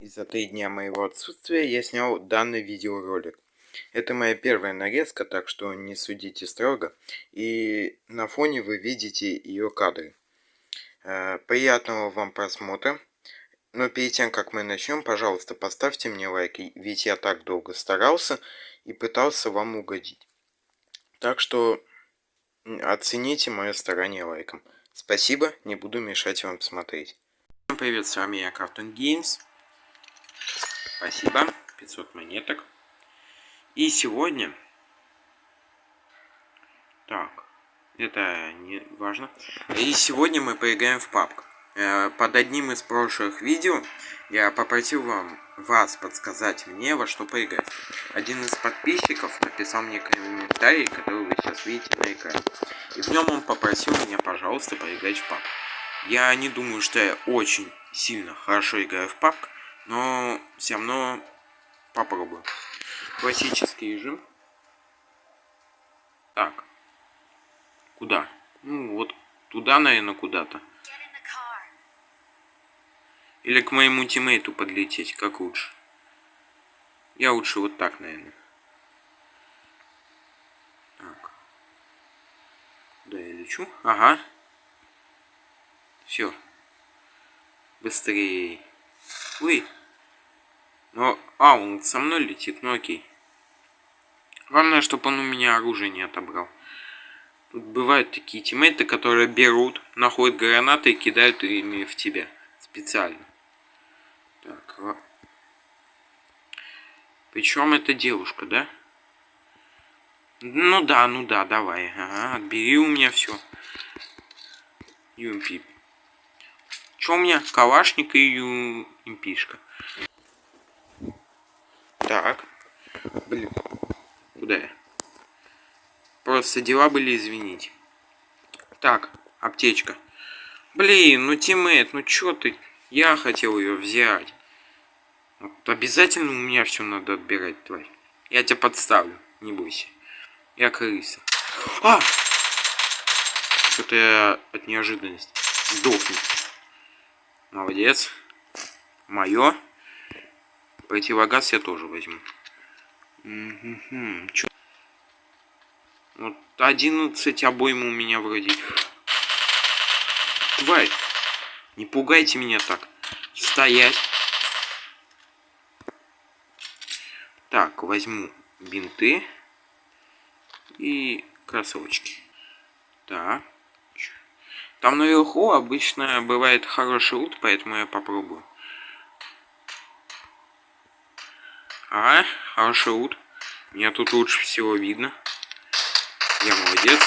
И за три дня моего отсутствия я снял данный видеоролик. Это моя первая нарезка, так что не судите строго. И на фоне вы видите ее кадры. Э, приятного вам просмотра. Но перед тем, как мы начнем, пожалуйста, поставьте мне лайк, ведь я так долго старался и пытался вам угодить. Так что оцените мое старание лайком. Спасибо, не буду мешать вам смотреть. Всем привет, с вами я, Cartoon Games. Спасибо. 500 монеток. И сегодня... Так, это не важно. И сегодня мы поиграем в папку. Э, под одним из прошлых видео я попросил вам, вас подсказать мне, во что поиграть. Один из подписчиков написал мне комментарий, который вы сейчас видите на экране. И в нем он попросил меня, пожалуйста, поиграть в папку. Я не думаю, что я очень сильно хорошо играю в папку, но все равно попробую. Классический режим. Так. Куда? Ну, вот туда, наверное, куда-то. Или к моему тиммейту подлететь, как лучше. Я лучше вот так, наверное. Так. Куда я лечу? Ага. Все. Быстрее. Ой. Но... А, он со мной летит, ну окей. Главное, чтобы он у меня оружие не отобрал. Тут бывают такие тиммейты, которые берут, находят гранаты и кидают ими в тебя. Специально. Так. А. Причем это девушка, да? Ну да, ну да, давай. Ага, отбери у меня все. Юмпи. Че у меня? Калашник и юмпишка. Так. Блин. Куда я? Просто дела были, извинить. Так, аптечка. Блин, ну тиммейт, ну чё ты? Я хотел ее взять. Вот обязательно у меня все надо отбирать, тварь. Я тебя подставлю, не бойся. Я крыса. А! Что-то я от неожиданности. Сдохну. Молодец. Мое. Противогаз я тоже возьму. Угу. Чё? Вот 11 обойм у меня вроде. Тварь! Не пугайте меня так. Стоять. Так, возьму бинты и кроссовочки. Так. Там наверху обычно бывает хороший лут, поэтому я попробую. А, лут. Меня тут лучше всего видно. Я молодец.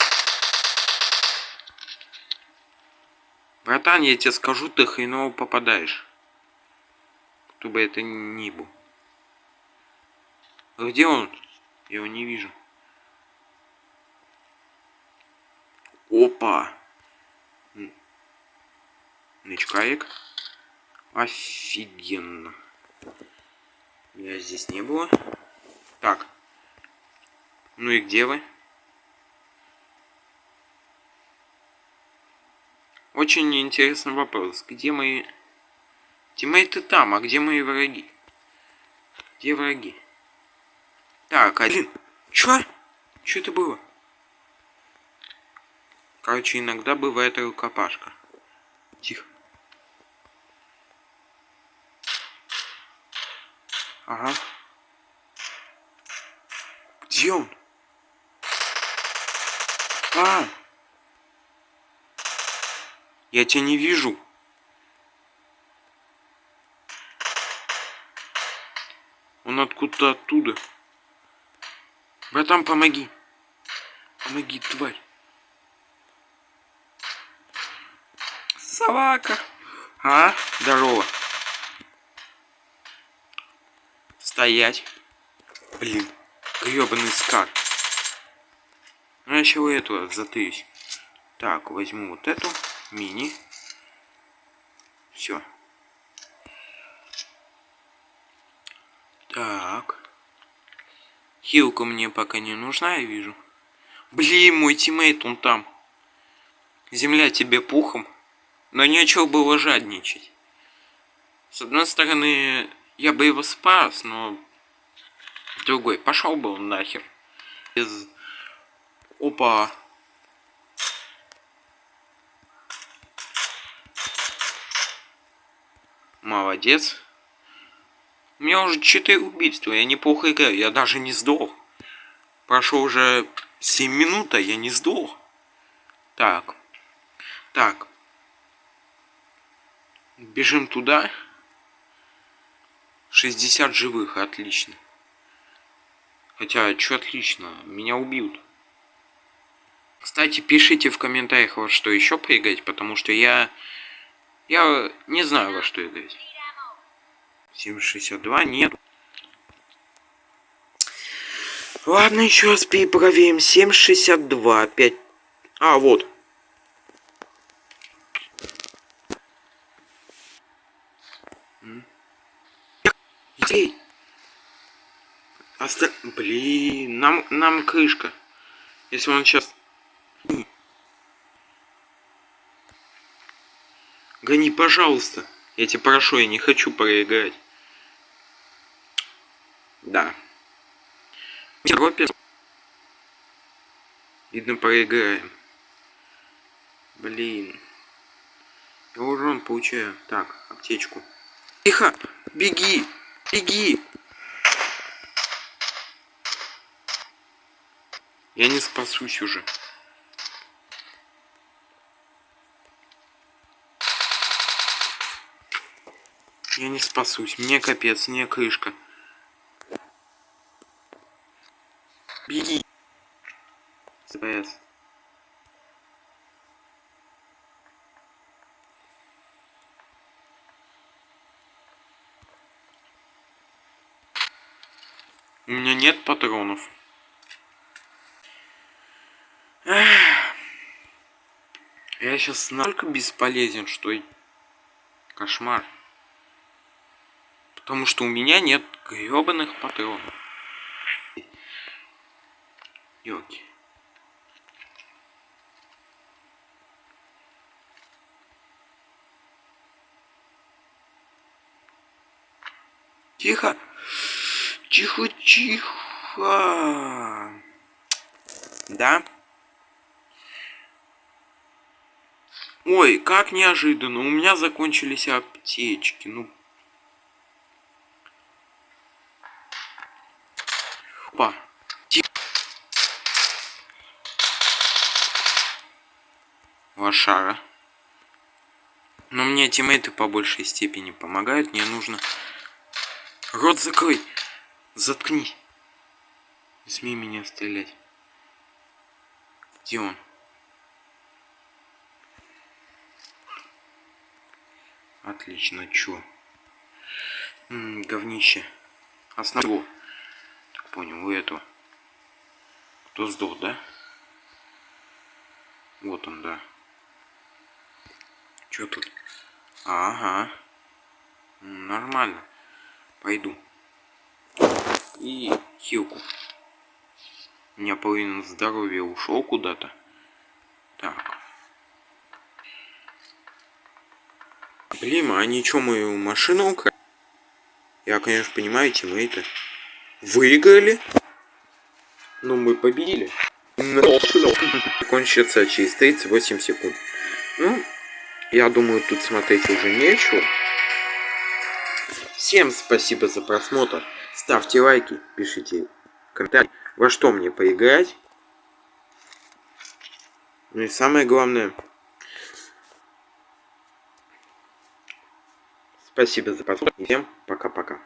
Братан, я тебе скажу, ты хреново попадаешь. Кто бы это ни был. Где он? Я его не вижу. Опа! Нычкаек. Офигенно. Я здесь не было. Так. Ну и где вы? Очень интересный вопрос. Где мои... Тиммейты там, а где мои враги? Где враги? Так, один. Чё? Чё это было? Короче, иногда бывает рукопашка. Тихо. Ага. Где он? А! Я тебя не вижу. Он откуда-то оттуда. Братан, помоги. Помоги, тварь. Собака. А, здорово. Стоять. Блин, гребаный скар. Ну, я еще у этого затыюсь. Так, возьму вот эту мини. Все. Так. Хилка мне пока не нужна, я вижу. Блин, мой тиммейт, он там. Земля тебе пухом. Но нечего было жадничать. С одной стороны, Я бы его спас, но... Другой. Пошел бы он нахер. Из... Опа. Молодец. У меня уже 4 убийства, я неплохо играю, я даже не сдох. Прошло уже 7 минут, а я не сдох. Так. Так. Бежим туда. 60 живых, отлично. Хотя, что отлично, меня убьют. Кстати, пишите в комментариях, во что еще поиграть, потому что я... Я не знаю, во что играть. 762 нет. Ладно, еще раз перепроверим. 762 опять. А, вот. Нам, нам крышка. Если он сейчас... Гони, пожалуйста. Я тебя прошу, я не хочу проиграть. Да. Европе. Видно, проиграем. Блин. Я урон получаю. Так, аптечку. Тихо! Беги! Беги! Я не спасусь уже. Я не спасусь. Мне капец, мне крышка. Беги. СПС. У меня нет патронов. Я сейчас настолько бесполезен, что кошмар. Потому что у меня нет гребаных патронов. Йоки. Тихо. Тихо, тихо. Да? Ой, как неожиданно. У меня закончились аптечки. Ну, Опа. Лошара. Но мне тиммейты по большей степени помогают. Мне нужно... Рот закрой! Заткни! Не смей меня стрелять. Где он? Отлично, чё? М -м, говнище. Основу понял, у этого. Кто сдох, да? Вот он, да. Чё тут? Ага. Нормально. Пойду. И хилку. У меня половина здоровья ушел куда-то. Так. Блин, а они что, мою машину украли? Я, конечно, понимаю, тиммейты выиграли. Ну, мы победили. Кончится через 38 секунд. Ну, я думаю, тут смотреть уже нечего. Всем спасибо за просмотр. Ставьте лайки, пишите комментарии, во что мне поиграть. Ну и самое главное, спасибо за просмотр. Всем пока-пока.